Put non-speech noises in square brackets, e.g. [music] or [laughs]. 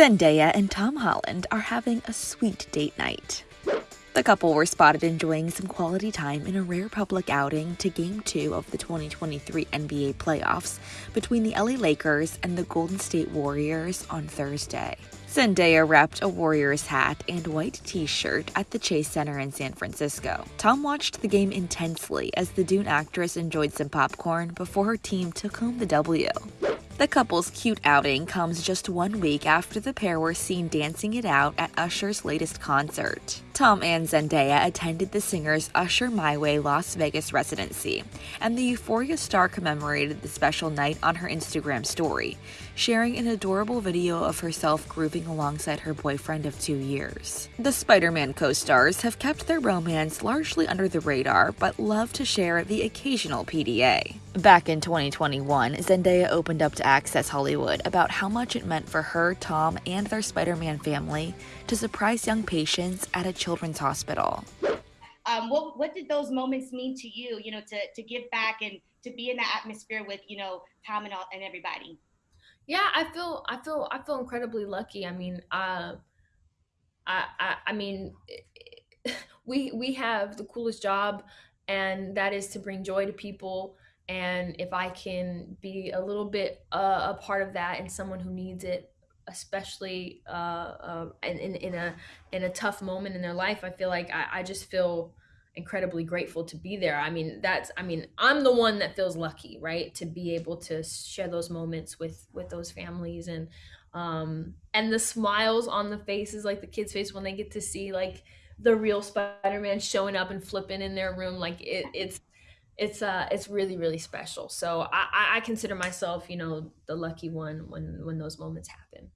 Zendaya and Tom Holland are having a sweet date night. The couple were spotted enjoying some quality time in a rare public outing to Game 2 of the 2023 NBA playoffs between the LA Lakers and the Golden State Warriors on Thursday. Zendaya wrapped a Warriors hat and white t shirt at the Chase Center in San Francisco. Tom watched the game intensely as the Dune actress enjoyed some popcorn before her team took home the W. The couple's cute outing comes just one week after the pair were seen dancing it out at Usher's latest concert. Tom and Zendaya attended the singer's Usher My Way Las Vegas residency, and the Euphoria star commemorated the special night on her Instagram story, sharing an adorable video of herself grooving alongside her boyfriend of two years. The Spider Man co stars have kept their romance largely under the radar, but love to share the occasional PDA. Back in 2021, Zendaya opened up to Access Hollywood about how much it meant for her, Tom, and their Spider Man family to surprise young patients at a children's hospital. Um, what, what did those moments mean to you, you know, to, to give back and to be in that atmosphere with, you know, Tom and, all, and everybody? Yeah, I feel, I feel, I feel incredibly lucky. I mean, uh, I, I, I mean, [laughs] we, we have the coolest job and that is to bring joy to people and if i can be a little bit uh, a part of that and someone who needs it especially uh, uh, in, in a in a tough moment in their life i feel like I, I just feel incredibly grateful to be there. I mean that's i mean i'm the one that feels lucky right to be able to share those moments with with those families and um and the smiles on the faces like the kids face when they get to see like the real spider-man showing up and flipping in their room like it, it's it's uh it's really really special. So i i consider myself you know the lucky one when when those moments happen